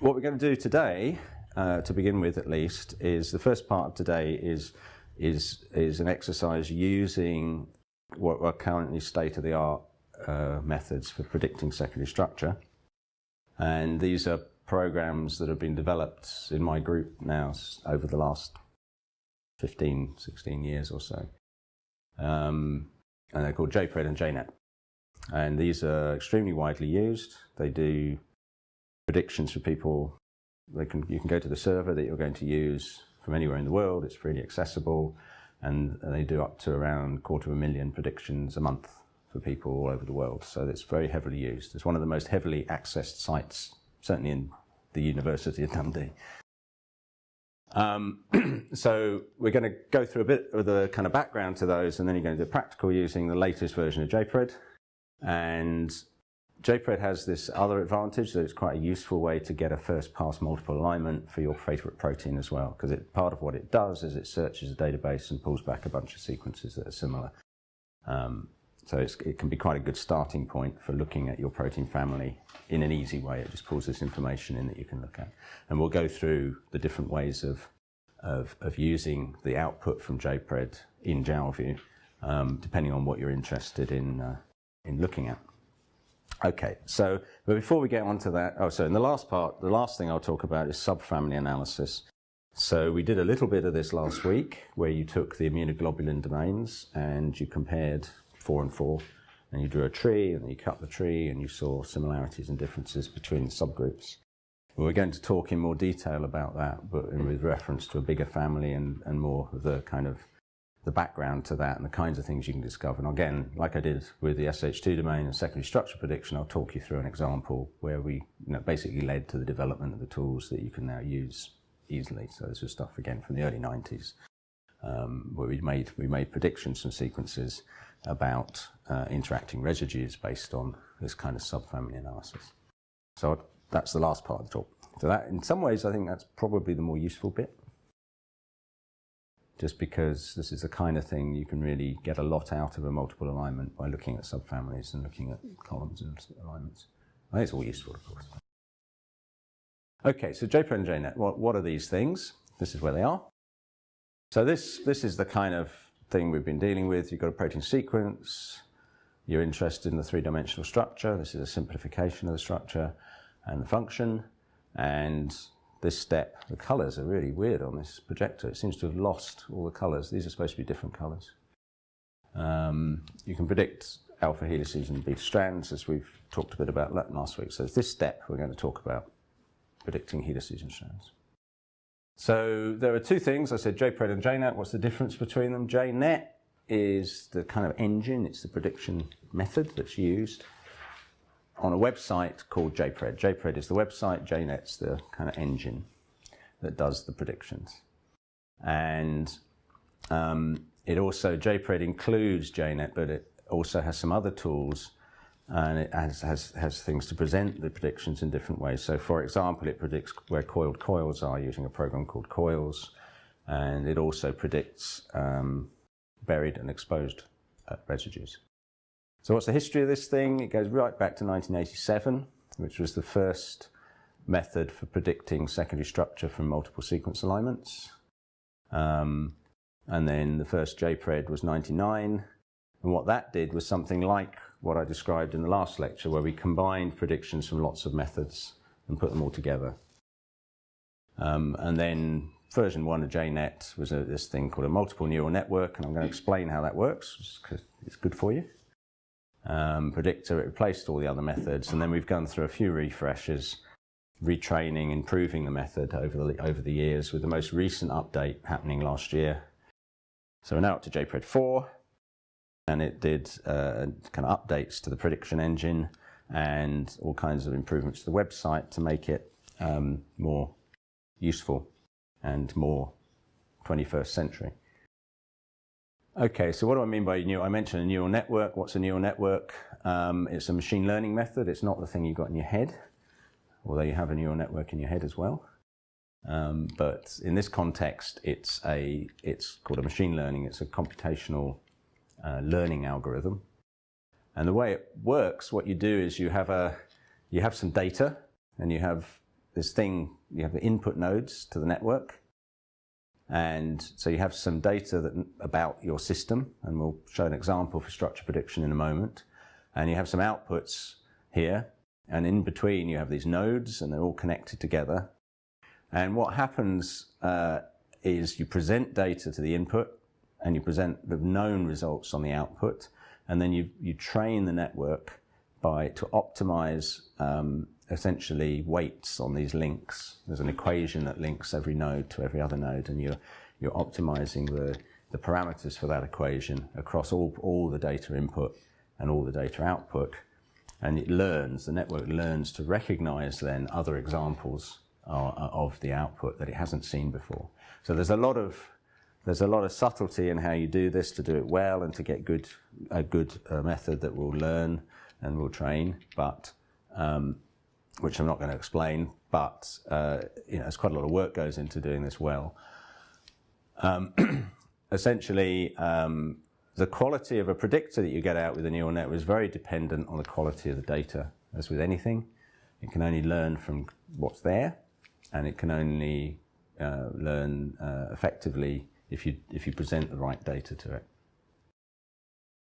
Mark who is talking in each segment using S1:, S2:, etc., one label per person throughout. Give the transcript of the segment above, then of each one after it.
S1: what we're going to do today, uh, to begin with at least, is the first part of today is is is an exercise using what are currently state of the art uh, methods for predicting secondary structure, and these are programs that have been developed in my group now over the last 15, 16 years or so. Um, and they're called JPRED and JNet. And these are extremely widely used. They do predictions for people. They can, you can go to the server that you're going to use from anywhere in the world. It's freely accessible. And they do up to around a quarter of a million predictions a month for people all over the world. So it's very heavily used. It's one of the most heavily accessed sites, certainly in the University of Dundee. Um, so we're going to go through a bit of the kind of background to those and then you're going to do practical using the latest version of JPRED. And JPRED has this other advantage that it's quite a useful way to get a first pass multiple alignment for your favorite protein as well because part of what it does is it searches a database and pulls back a bunch of sequences that are similar. Um, so it can be quite a good starting point for looking at your protein family in an easy way. It just pulls this information in that you can look at. And we'll go through the different ways of, of, of using the output from JPRED in Jalview, um, depending on what you're interested in, uh, in looking at. Okay, so but before we get on to that, oh, so in the last part, the last thing I'll talk about is subfamily analysis. So we did a little bit of this last week where you took the immunoglobulin domains and you compared four and four, and you drew a tree, and you cut the tree, and you saw similarities and differences between the subgroups. we're going to talk in more detail about that, but with reference to a bigger family and, and more of the kind of the background to that and the kinds of things you can discover. And again, like I did with the SH2 domain and secondary structure prediction, I'll talk you through an example where we you know, basically led to the development of the tools that you can now use easily. So this was stuff again from the early 90s, um, where we made we made predictions from sequences about uh, interacting residues based on this kind of subfamily analysis. So that's the last part of the talk. So that, in some ways, I think that's probably the more useful bit. Just because this is the kind of thing you can really get a lot out of a multiple alignment by looking at subfamilies and looking at columns and alignments. Think it's all useful, of course. Okay, so JPRED and JNet, what, what are these things? This is where they are. So this, this is the kind of thing we've been dealing with. You've got a protein sequence, you're interested in the three-dimensional structure. This is a simplification of the structure and the function. And this step, the colors are really weird on this projector. It seems to have lost all the colors. These are supposed to be different colors. Um, you can predict alpha helices and beta strands, as we've talked a bit about last week. So it's this step we're going to talk about, predicting helices and strands. So there are two things. I said JPRED and JNet. What's the difference between them? JNet is the kind of engine. It's the prediction method that's used on a website called JPRED. JPRED is the website. JNet's the kind of engine that does the predictions. And um, it also, JPRED includes JNet, but it also has some other tools and it has, has, has things to present the predictions in different ways. So for example, it predicts where coiled coils are using a program called Coils, and it also predicts um, buried and exposed uh, residues. So what's the history of this thing? It goes right back to 1987, which was the first method for predicting secondary structure from multiple sequence alignments. Um, and then the first JPRED was 99, and what that did was something like what I described in the last lecture, where we combined predictions from lots of methods and put them all together. Um, and then version one of JNet was a, this thing called a multiple neural network, and I'm going to explain how that works, because it's good for you. Um, predictor, it replaced all the other methods, and then we've gone through a few refreshes, retraining, improving the method over the, over the years, with the most recent update happening last year. So we're now up to JPRED 4, and it did uh, kind of updates to the prediction engine and all kinds of improvements to the website to make it um, more useful and more 21st century. Okay, so what do I mean by neural? I mentioned a neural network. What's a neural network? Um, it's a machine learning method. It's not the thing you've got in your head, although you have a neural network in your head as well. Um, but in this context, it's a it's called a machine learning. It's a computational uh, learning algorithm. And the way it works, what you do is you have a you have some data, and you have this thing, you have the input nodes to the network. And so you have some data that, about your system, and we'll show an example for structure prediction in a moment. And you have some outputs here, and in between you have these nodes, and they're all connected together. And what happens uh, is you present data to the input, and you present the known results on the output, and then you, you train the network by to optimize um, essentially weights on these links. There's an equation that links every node to every other node, and you're, you're optimizing the, the parameters for that equation across all, all the data input and all the data output. And it learns, the network learns to recognize then other examples uh, of the output that it hasn't seen before. So there's a lot of there's a lot of subtlety in how you do this to do it well and to get good a good uh, method that will learn and will train. But um, which I'm not going to explain, but uh, you know, there's quite a lot of work goes into doing this well. Um, essentially, um, the quality of a predictor that you get out with a neural network is very dependent on the quality of the data. As with anything, it can only learn from what's there, and it can only uh, learn uh, effectively if you if you present the right data to it.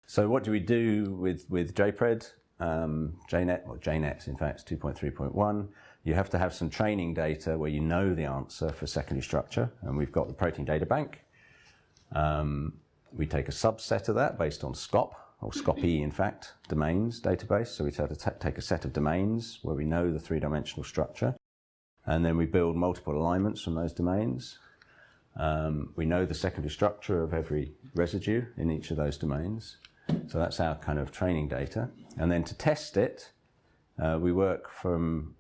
S1: So, what do we do with with JPRED? Um, JNet, or JNet in fact, 2.3.1, you have to have some training data where you know the answer for secondary structure, and we've got the protein data bank. Um, we take a subset of that based on SCOP, or SCOPE in fact, domains database. So we have to take a set of domains where we know the three-dimensional structure, and then we build multiple alignments from those domains. Um, we know the secondary structure of every residue in each of those domains. So that's our kind of training data. And then to test it, uh, we work from,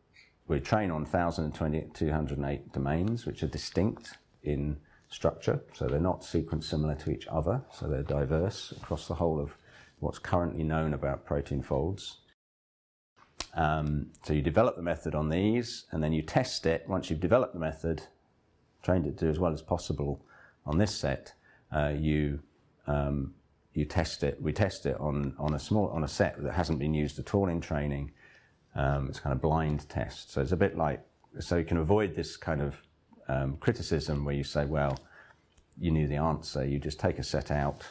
S1: we train on 1,208 domains, which are distinct in structure. So they're not sequence similar to each other. So they're diverse across the whole of what's currently known about protein folds. Um, so you develop the method on these, and then you test it. Once you've developed the method, trained it to do as well as possible on this set, uh, you um, you test it. We test it on on a small on a set that hasn't been used at all in training. Um, it's kind of blind test, so it's a bit like so you can avoid this kind of um, criticism where you say, well, you knew the answer. You just take a set out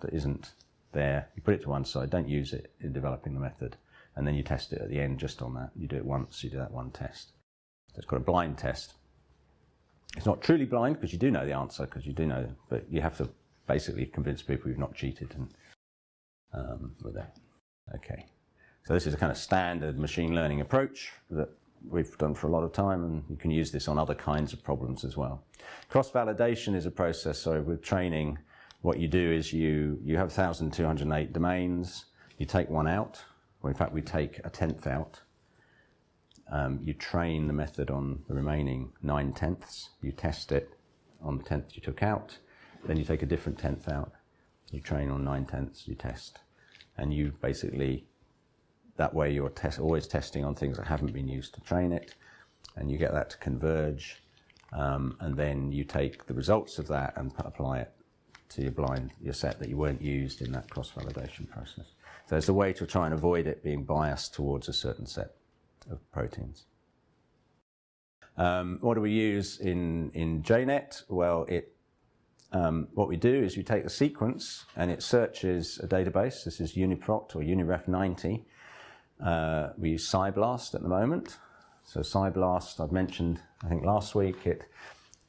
S1: that isn't there. You put it to one side. Don't use it in developing the method, and then you test it at the end just on that. You do it once. You do that one test. So it's called a blind test. It's not truly blind because you do know the answer because you do know, but you have to basically convince people you've not cheated and um, with that. Okay. So this is a kind of standard machine learning approach that we've done for a lot of time and you can use this on other kinds of problems as well. Cross-validation is a process, so with training, what you do is you, you have 1,208 domains, you take one out, or in fact we take a tenth out, um, you train the method on the remaining nine tenths, you test it on the tenth you took out, then you take a different tenth out. You train on nine tenths, you test. And you basically, that way you're test, always testing on things that haven't been used to train it. And you get that to converge. Um, and then you take the results of that and apply it to your blind, your set that you weren't used in that cross-validation process. So it's a way to try and avoid it being biased towards a certain set of proteins. Um, what do we use in, in JNet? Well, it um, what we do is we take the sequence and it searches a database. This is UniProt or UniRef90. Uh, we use PSI-BLAST at the moment. So PSI-BLAST, I've mentioned, I think last week, it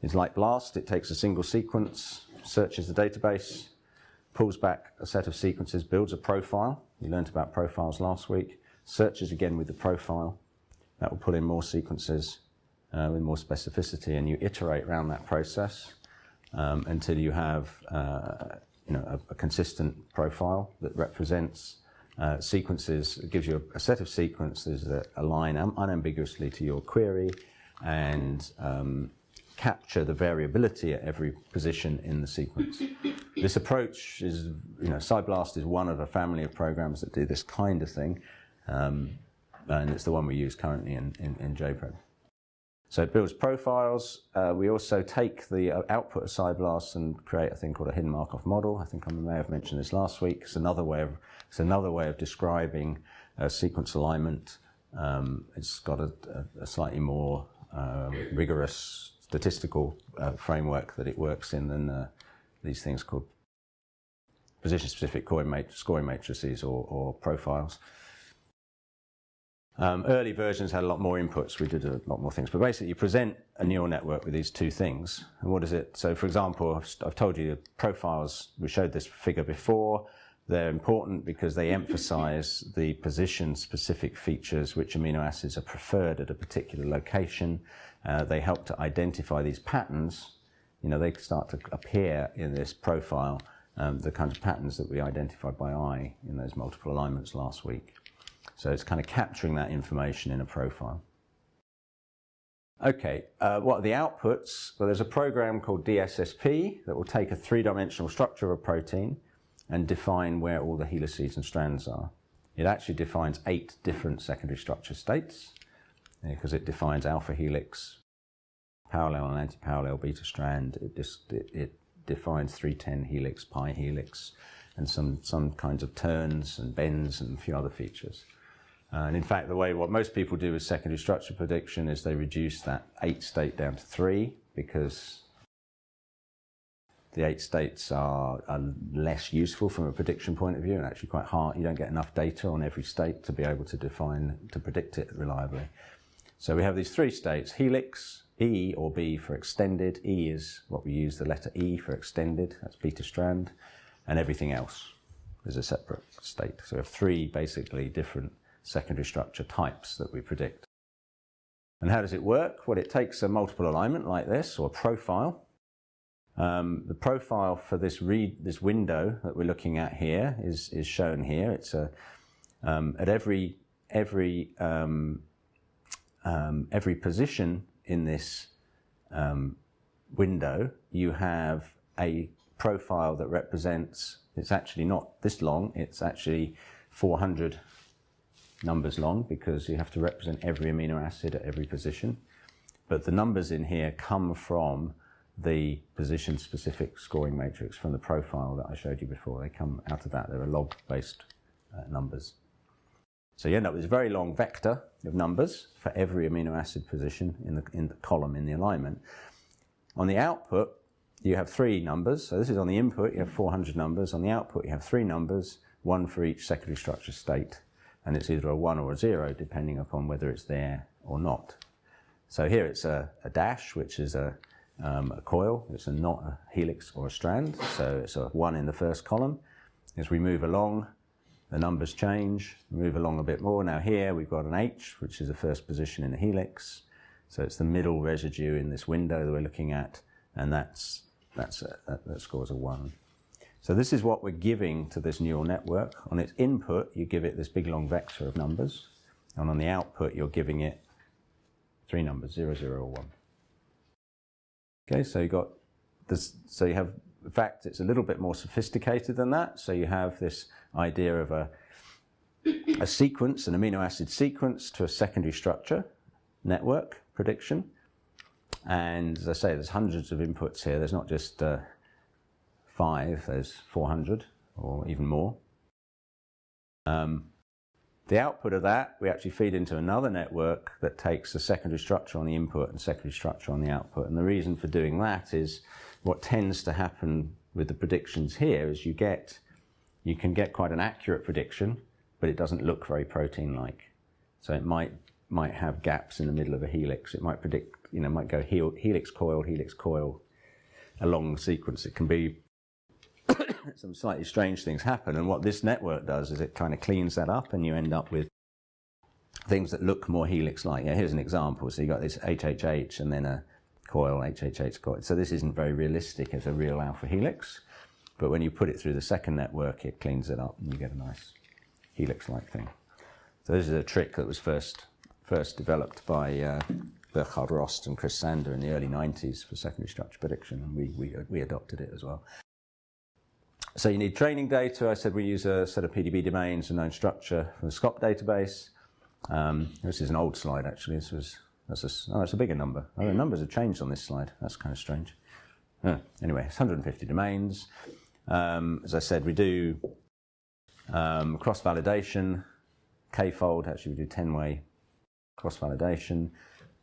S1: is like BLAST. It takes a single sequence, searches the database, pulls back a set of sequences, builds a profile. We learned about profiles last week. Searches again with the profile. That will pull in more sequences uh, with more specificity, and you iterate around that process um, until you have uh, you know, a, a, consistent profile that represents uh, sequences, gives you a, a, set of sequences that align un unambiguously to your query and um, capture the variability at every position in the sequence. This approach is, you know, PSI-BLAST is one of a family of programs that do this kind of thing, um, and it's the one we use currently in, in, in JPRED. So it builds profiles. Uh, we also take the uh, output of PSI-BLAST and create a thing called a hidden Markov model. I think I may have mentioned this last week. It's another way of, it's another way of describing uh, sequence alignment Um, it's got a, a, slightly more um, rigorous statistical uh, framework that it works in than uh, these things called position-specific scoring matrices or, or profiles. Um, early versions had a lot more inputs. We did a lot more things. But basically, you present a neural network with these two things. And what is it? So, for example, I've, told you the profiles, we showed this figure before. They're important because they emphasize the position-specific features which amino acids are preferred at a particular location. Uh, they help to identify these patterns. You know, they start to appear in this profile, um, the kinds of patterns that we identified by eye in those multiple alignments last week. So it's kind of capturing that information in a profile. Okay, uh, what are the outputs? Well, there's a program called DSSP that will take a three-dimensional structure of a protein and define where all the helices and strands are. It actually defines eight different secondary structure states because it defines alpha helix, parallel and anti-parallel beta strand. It, just, it, it defines 310 helix, pi helix, and some, some kinds of turns and bends and a few other features. Uh, and in fact, the way what most people do with secondary structure prediction is they reduce that eight state down to three because the eight states are, are, less useful from a prediction point of view and actually quite hard. You don't get enough data on every state to be able to define, to predict it reliably. So we have these three states, helix, E or B for extended. E is what we use the letter E for extended, that's beta strand, and everything else is a separate state. So we have three basically different secondary structure types that we predict. And how does it work? Well, it takes a multiple alignment like this, or a profile. Um, the profile for this read, this window that we're looking at here is, is shown here. It's a, um, at every, every, um, um every position in this um, window, you have a profile that represents, it's actually not this long, it's actually 400 numbers long because you have to represent every amino acid at every position. But the numbers in here come from the position specific scoring matrix from the profile that I showed you before. They come out of that. They're log based uh, numbers. So you end up with this very long vector of numbers for every amino acid position in the, in the column in the alignment. On the output, you have three numbers. So this is on the input, you have 400 numbers. On the output, you have three numbers, one for each secondary structure state and it's either a 1 or a 0 depending upon whether it's there or not. So here it's a, a dash, which is a, um, a, coil. It's a not a helix or a strand, so it's a 1 in the first column. As we move along, the numbers change, move along a bit more. Now here we've got an H, which is the first position in the helix. So it's the middle residue in this window that we're looking at, and that's, that's a, that, that scores a 1. So this is what we're giving to this neural network. On its input, you give it this big long vector of numbers. And on the output, you're giving it three numbers, zero, zero, or one. Okay, so you got this, so you have, in fact, it's a little bit more sophisticated than that. So you have this idea of a, a sequence, an amino acid sequence to a secondary structure network prediction. And as I say, there's hundreds of inputs here. There's not just uh, five, there's 400 or even more. Um, the output of that, we actually feed into another network that takes the secondary structure on the input and secondary structure on the output. And the reason for doing that is what tends to happen with the predictions here is you get, you can get quite an accurate prediction, but it doesn't look very protein-like. So it might, might have gaps in the middle of a helix. It might predict, you know, might go helix coil, helix coil, a long sequence. It can be some slightly strange things happen. And what this network does is it kind of cleans that up and you end up with things that look more helix-like. Yeah, here's an example. So you've got this HHH and then a coil, HHH coil. So this isn't very realistic as a real alpha helix. But when you put it through the second network, it cleans it up and you get a nice helix-like thing. So this is a trick that was first, first developed by uh, Burkhard Rost and Chris Sander in the early 90s for secondary structure prediction, and we, we, we adopted it as well. So you need training data. I said we use a set of PDB domains and known structure from the SCOP database. Um, this is an old slide actually. This was that's a, oh, that's a bigger number. Oh, the numbers have changed on this slide. That's kind of strange. Oh, anyway, it's 150 domains. Um, as I said, we do um, cross-validation, k-fold. Actually, we do 10-way cross-validation.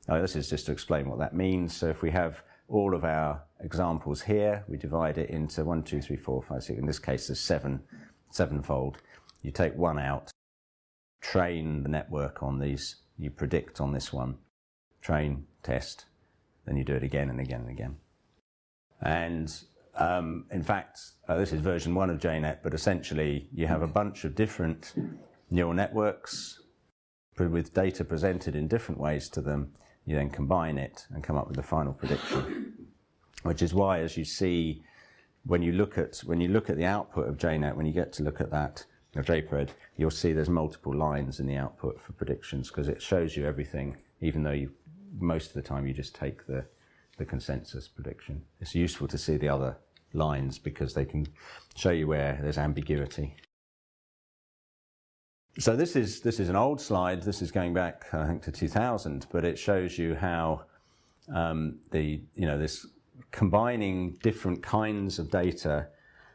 S1: Oh, this is just to explain what that means. So if we have all of our examples here, we divide it into one, two, three, four, five, six. In this case, there's seven, sevenfold. You take one out, train the network on these, you predict on this one, train, test, then you do it again and again and again. And um, in fact, uh, this is version one of JNet, but essentially you have a bunch of different neural networks with data presented in different ways to them. You then combine it and come up with the final prediction, which is why, as you see, when you look at when you look at the output of JNet, when you get to look at that or JPRED, you'll see there's multiple lines in the output for predictions because it shows you everything, even though you most of the time you just take the the consensus prediction. It's useful to see the other lines because they can show you where there's ambiguity. So this is, this is an old slide. This is going back, I think, to 2000, but it shows you how um, the, you know, this combining different kinds of data,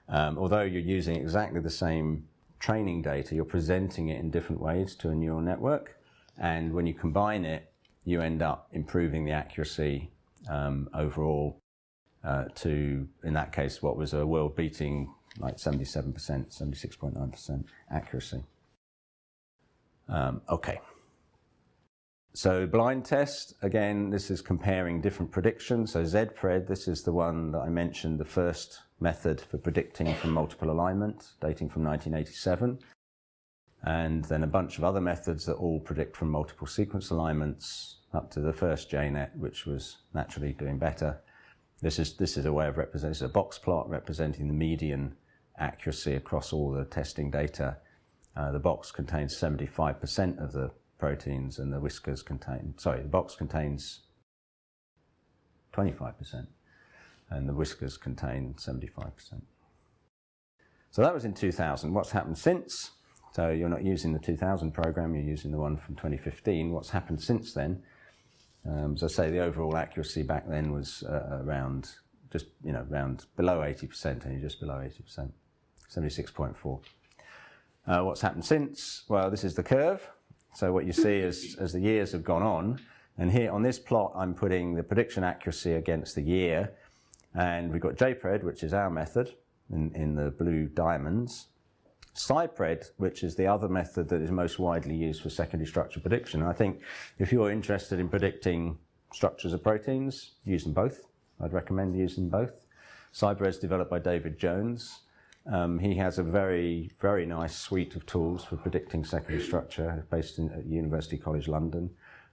S1: um, although you're using exactly the same training data, you're presenting it in different ways to a neural network. And when you combine it, you end up improving the accuracy um, overall uh, to, in that case, what was a world-beating like 77%, 76.9% accuracy. Um, okay. So blind test, again, this is comparing different predictions. So ZPRED, this is the one that I mentioned, the first method for predicting from multiple alignment, dating from 1987. And then a bunch of other methods that all predict from multiple sequence alignments up to the first JNet, which was naturally doing better. This is, this is a way of representing, is a box plot representing the median accuracy across all the testing data. Uh, the box contains 75% of the proteins and the whiskers contain, sorry, the box contains 25% and the whiskers contain 75%. So that was in 2000. What's happened since? So you're not using the 2000 program, you're using the one from 2015. What's happened since then? Um, as I say, the overall accuracy back then was uh, around just you know around below 80%, and you're just below 80%, 76.4. Uh, what's happened since? Well, this is the curve. So what you see is as the years have gone on, and here on this plot, I'm putting the prediction accuracy against the year, and we've got JPRED, which is our method, in, in the blue diamonds, PSIPRED, which is the other method that is most widely used for secondary structure prediction. I think if you're interested in predicting structures of proteins, use them both. I'd recommend using both. PSIPRED is developed by David Jones. Um, he has a very, very nice suite of tools for predicting secondary structure based in, at University College London.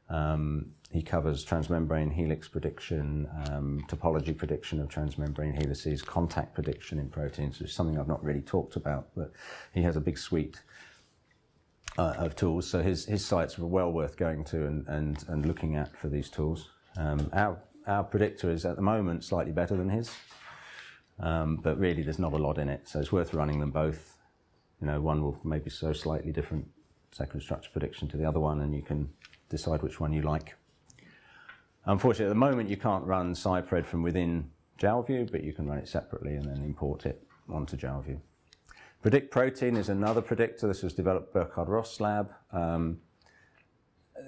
S1: Um, he covers transmembrane helix prediction, um, topology prediction of transmembrane helices, contact prediction in proteins, which is something I've not really talked about, but he has a big suite uh, of tools. So his, his sites are well worth going to and, and, and looking at for these tools. Um, our, our predictor is at the moment slightly better than his, um, but really there's not a lot in it, so it's worth running them both. You know, one will maybe show slightly different secondary structure prediction to the other one, and you can decide which one you like. Unfortunately, at the moment, you can't run PSIPRED from within Jalview, but you can run it separately and then import it onto Jalview. Predict protein is another predictor. This was developed by Burkhard Rost lab. Um,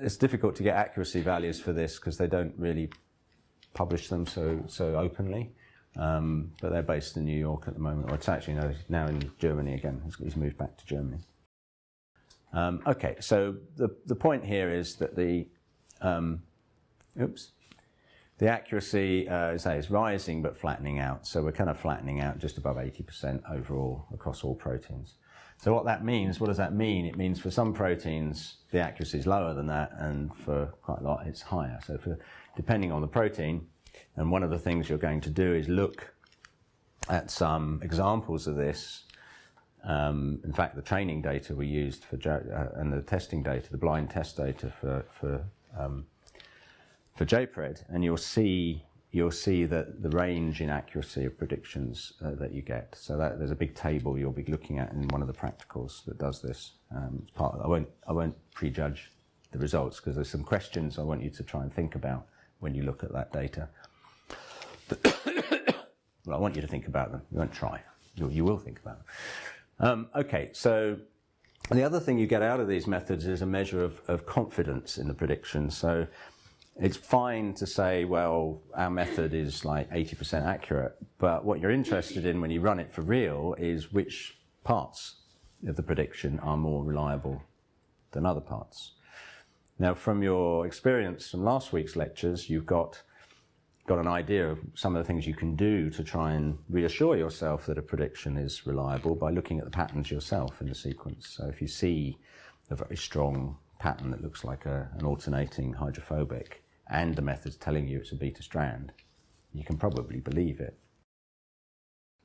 S1: it's difficult to get accuracy values for this because they don't really publish them so, so openly. Um, but they're based in New York at the moment, or it's actually no, now in Germany again. He's, moved back to Germany. Um, okay, so the, the point here is that the um, oops, the accuracy, uh, is rising but flattening out. So we're kind of flattening out just above 80% overall across all proteins. So what that means, what does that mean? It means for some proteins, the accuracy is lower than that, and for quite a lot, it's higher. So for, depending on the protein, and one of the things you're going to do is look at some examples of this. Um, in fact, the training data we used for, uh, and the testing data, the blind test data for, for um, for JPRED, and you'll see you'll see that the range in accuracy of predictions uh, that you get. So that, there's a big table you'll be looking at in one of the practicals that does this. Um, part of, I won't I won't prejudge the results because there's some questions I want you to try and think about when you look at that data. well, I want you to think about them. You won't try. You, you will think about them. Um, okay, so the other thing you get out of these methods is a measure of, of confidence in the prediction. So it's fine to say, well, our method is like 80% accurate, but what you're interested in when you run it for real is which parts of the prediction are more reliable than other parts. Now, from your experience from last week's lectures, you've got got an idea of some of the things you can do to try and reassure yourself that a prediction is reliable by looking at the patterns yourself in the sequence. So if you see a very strong pattern that looks like a, an alternating hydrophobic and the method's telling you it's a beta strand, you can probably believe it.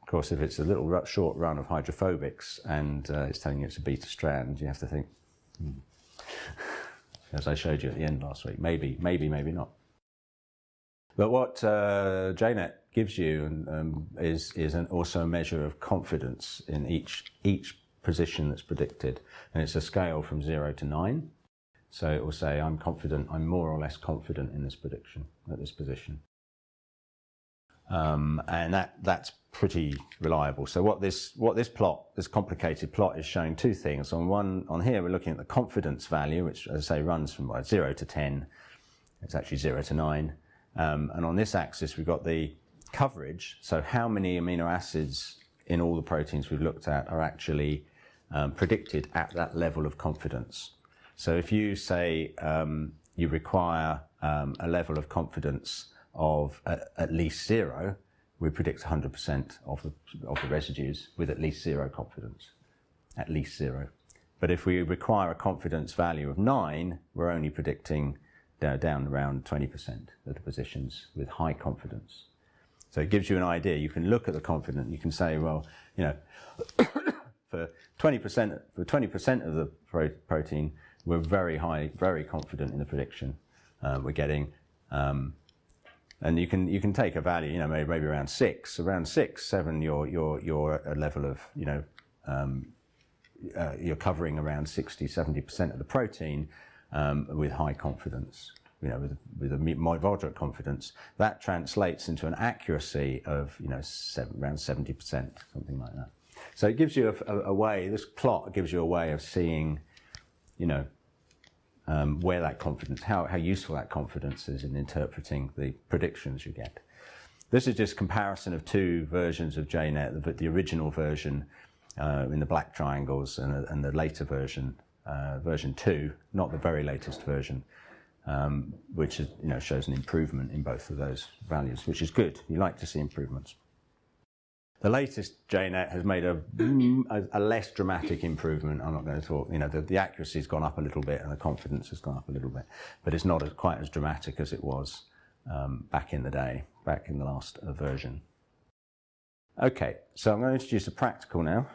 S1: Of course, if it's a little short run of hydrophobics and uh, it's telling you it's a beta strand, you have to think, hmm. as I showed you at the end last week, maybe, maybe, maybe not. But what uh, JNet gives you um, is, is an, also a measure of confidence in each, each position that's predicted. And it's a scale from zero to nine. So it will say, I'm confident, I'm more or less confident in this prediction, at this position. Um, and that, that's pretty reliable. So what this, what this plot, this complicated plot is showing two things. On one, on here, we're looking at the confidence value, which as I say runs from well, zero to 10. It's actually zero to nine. Um, and on this axis, we've got the coverage. So how many amino acids in all the proteins we've looked at are actually um, predicted at that level of confidence. So if you say um, you require um, a level of confidence of at, at least zero, we predict 100% of the, of the residues with at least zero confidence, at least zero. But if we require a confidence value of nine, we're only predicting down around 20% of the positions with high confidence. So it gives you an idea. You can look at the confidence. You can say, well, you know, for 20% for 20% of the pro protein, we're very high, very confident in the prediction uh, we're getting. Um, and you can you can take a value, you know, maybe, maybe around six, around six, seven. You're you're you're a level of, you know, um, uh, you're covering around 60, 70 percent of the protein um, with high confidence, you know, with, with a moderate confidence, that translates into an accuracy of, you know, seven, around 70%, something like that. So it gives you a, a, a, way, this plot gives you a way of seeing, you know, um, where that confidence, how, how useful that confidence is in interpreting the predictions you get. This is just comparison of two versions of JNet, the, the original version uh, in the black triangles and, and the later version uh, version 2, not the very latest version, um, which is, you know, shows an improvement in both of those values, which is good. You like to see improvements. The latest JNet has made a, a, a, less dramatic improvement. I'm not going to talk, you know, the, the accuracy has gone up a little bit and the confidence has gone up a little bit, but it's not as, quite as dramatic as it was um, back in the day, back in the last uh, version. Okay, so I'm going to introduce a practical now.